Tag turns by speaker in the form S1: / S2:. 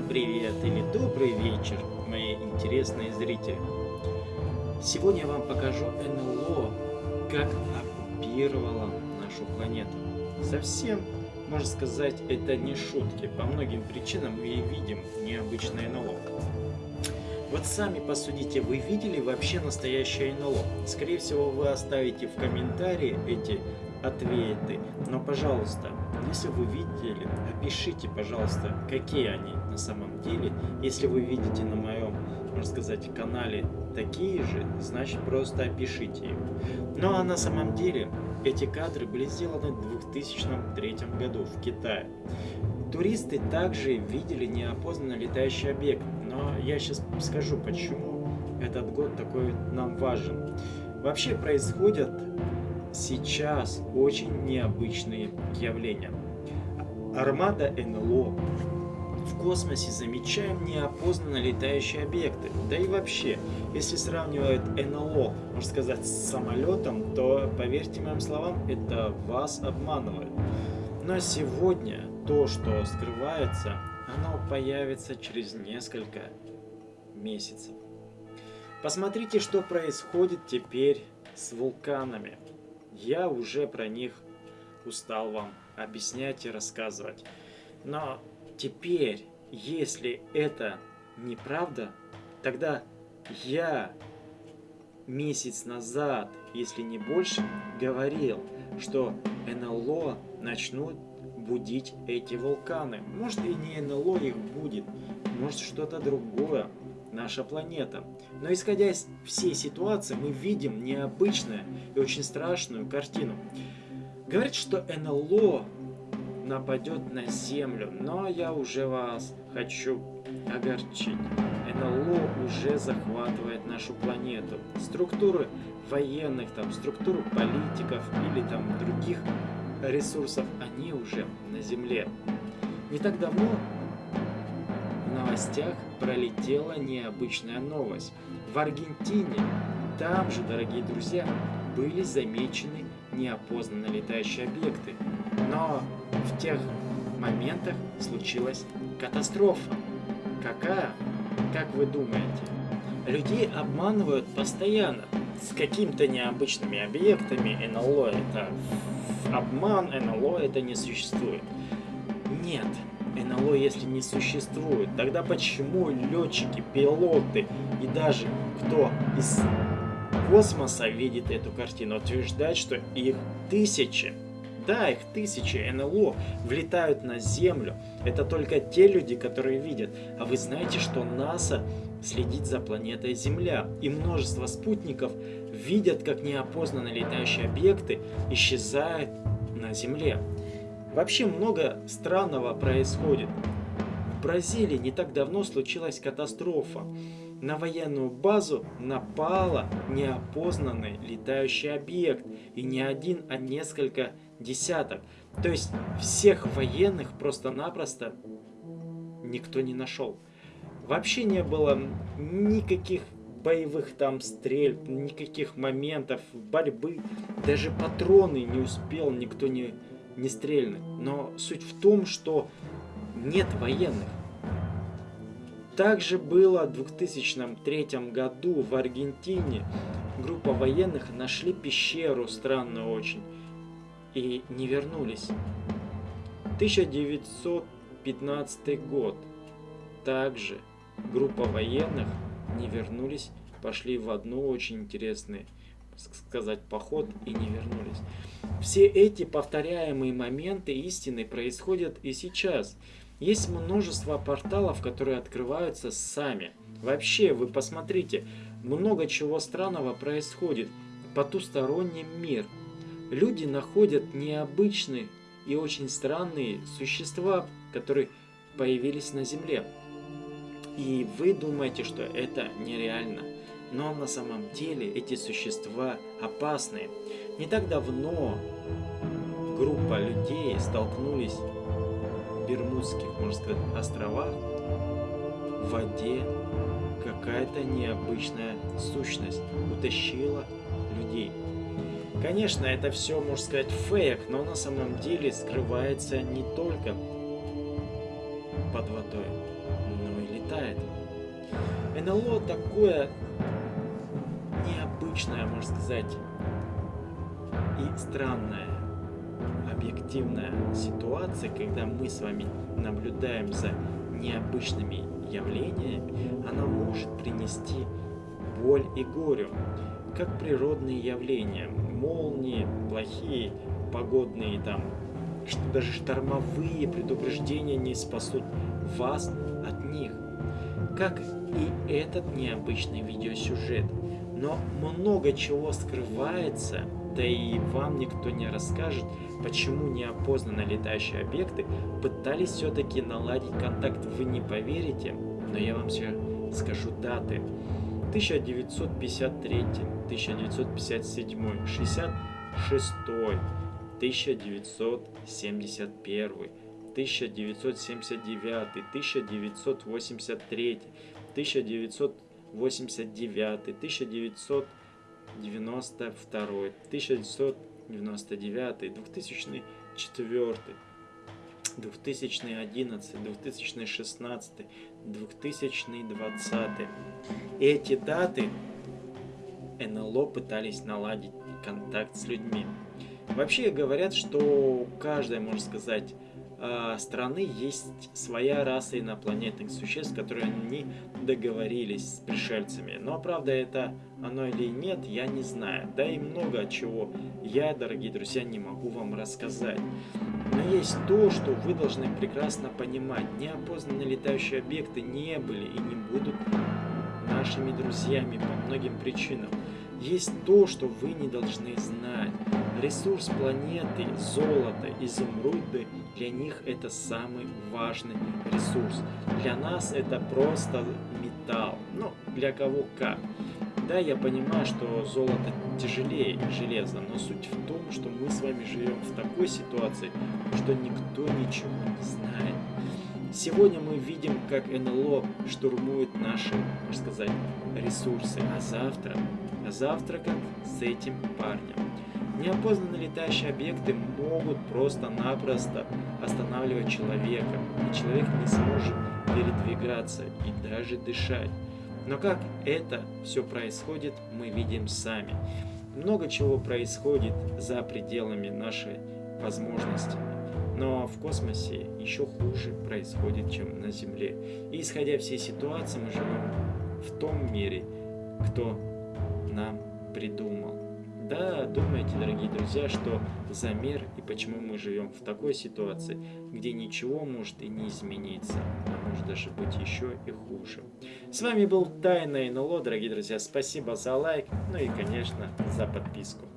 S1: привет или добрый вечер, мои интересные зрители. Сегодня я вам покажу НЛО, как оккупировала нашу планету. Совсем, можно сказать, это не шутки. По многим причинам мы видим необычное НЛО. Вот сами посудите, вы видели вообще настоящее НЛО? Скорее всего, вы оставите в комментарии эти ответы. Но, пожалуйста, если вы видели, опишите, пожалуйста, какие они на самом деле. Если вы видите на моем, можно сказать, канале такие же, значит просто опишите их. Ну а на самом деле эти кадры были сделаны в 2003 году в Китае. Туристы также видели неопознанно летающий объект, но я сейчас скажу, почему этот год такой нам важен. Вообще происходят сейчас очень необычные явления. Армада НЛО. В космосе замечаем неопознанно летающие объекты. Да и вообще, если сравнивают НЛО, можно сказать, с самолетом, то, поверьте моим словам, это вас обманывает. Но сегодня то, что скрывается, оно появится через несколько месяцев. Посмотрите, что происходит теперь с вулканами. Я уже про них устал вам объяснять и рассказывать. Но теперь, если это неправда, тогда я месяц назад, если не больше, говорил, что НЛО начнут будить эти вулканы. Может и не НЛО их будет, может что-то другое наша планета. Но исходя из всей ситуации, мы видим необычную и очень страшную картину. Говорит, что НЛО нападет на Землю, но я уже вас хочу огорчить. НЛО уже захватывает нашу планету. Структуры военных, там, структуры политиков или там других ресурсов, они уже на Земле. Не так давно в новостях пролетела необычная новость. В Аргентине, там же, дорогие друзья, были замечены неопознанные летающие объекты. Но в тех моментах случилась катастрофа. Какая? Как вы думаете? Людей обманывают постоянно с какими-то необычными объектами. НЛО это обман, НЛО это не существует. Нет, НЛО если не существует, тогда почему летчики, пилоты и даже кто из космоса видит эту картину, утверждает, что их тысячи, да, их тысячи НЛО влетают на Землю. Это только те люди, которые видят. А вы знаете, что НАСА следит за планетой Земля. И множество спутников видят, как неопознанные летающие объекты исчезают на Земле. Вообще много странного происходит. В Бразилии не так давно случилась катастрофа. На военную базу напала неопознанный летающий объект. И не один, а несколько десяток. То есть всех военных просто-напросто никто не нашел. Вообще не было никаких боевых там стрель, никаких моментов борьбы. Даже патроны не успел никто не не стрельны. Но суть в том, что нет военных. Также было в 2003 году в Аргентине. Группа военных нашли пещеру, странную очень, и не вернулись. 1915 год. Также группа военных не вернулись, пошли в одну очень интересный, сказать, поход и не вернулись. Все эти повторяемые моменты истины происходят и сейчас. Есть множество порталов, которые открываются сами. Вообще, вы посмотрите, много чего странного происходит. Потусторонний мир. Люди находят необычные и очень странные существа, которые появились на Земле. И вы думаете, что это нереально. Но на самом деле эти существа опасные. Не так давно группа людей столкнулись Бермудских, можно сказать, островах в воде. Какая-то необычная сущность утащила людей. Конечно, это все, можно сказать, фейк, но на самом деле скрывается не только под водой, но летает. НЛО такое необычное, можно сказать, и странная, объективная ситуация, когда мы с вами наблюдаем за необычными явлениями, она может принести боль и горю, как природные явления, молнии, плохие погодные там, даже штормовые предупреждения не спасут вас от них. Как и этот необычный видеосюжет. Но много чего скрывается да и вам никто не расскажет, почему неопознанные летающие объекты пытались все-таки наладить контакт. Вы не поверите, но я вам все скажу даты. 1953, 1957, 66, 1971, 1979, 1983, 1989, 1900 92, 1999, 2004, 2011, 2016, 2020. Эти даты НЛО пытались наладить контакт с людьми. Вообще говорят, что каждая, можно сказать, страны есть своя раса инопланетных существ, которые они договорились с пришельцами. Но правда это оно или нет, я не знаю. Да и много чего я, дорогие друзья, не могу вам рассказать. Но есть то, что вы должны прекрасно понимать. Неопознанные летающие объекты не были и не будут нашими друзьями по многим причинам. Есть то, что вы не должны знать. Ресурс планеты, золото, изумруды, для них это самый важный ресурс. Для нас это просто металл. Ну, для кого как. Да, я понимаю, что золото тяжелее железа, но суть в том, что мы с вами живем в такой ситуации, что никто ничего не знает. Сегодня мы видим, как НЛО штурмует наши, можно сказать, ресурсы, а завтра, а завтра как с этим парнем. Неопознанные летающие объекты могут просто-напросто останавливать человека, и человек не сможет передвигаться и даже дышать. Но как это все происходит, мы видим сами. Много чего происходит за пределами нашей возможности. Но в космосе еще хуже происходит, чем на Земле. И исходя всей ситуации, мы живем в том мире, кто нам придумал. Да, думайте, дорогие друзья, что за мир и почему мы живем в такой ситуации, где ничего может и не измениться, а может даже быть еще и хуже. С вами был Тайна НЛО, дорогие друзья. Спасибо за лайк, ну и, конечно, за подписку.